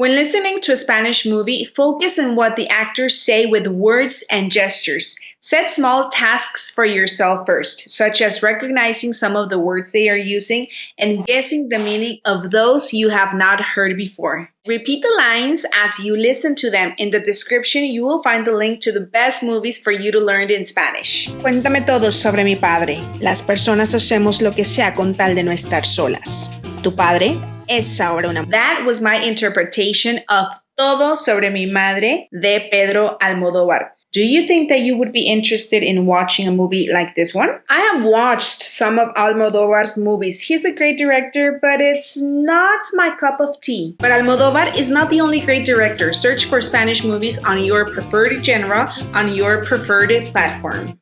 When listening to a Spanish movie, focus on what the actors say with words and gestures. Set small tasks for yourself first, such as recognizing some of the words they are using and guessing the meaning of those you have not heard before. Repeat the lines as you listen to them. In the description, you will find the link to the best movies for you to learn in Spanish. Cuéntame todo sobre mi padre. Las personas hacemos lo que sea con tal de no estar solas. Tu padre una... That was my interpretation of Todo sobre mi madre de Pedro Almodóvar. Do you think that you would be interested in watching a movie like this one? I have watched some of Almodóvar's movies. He's a great director, but it's not my cup of tea. But Almodóvar is not the only great director. Search for Spanish movies on your preferred genre on your preferred platform.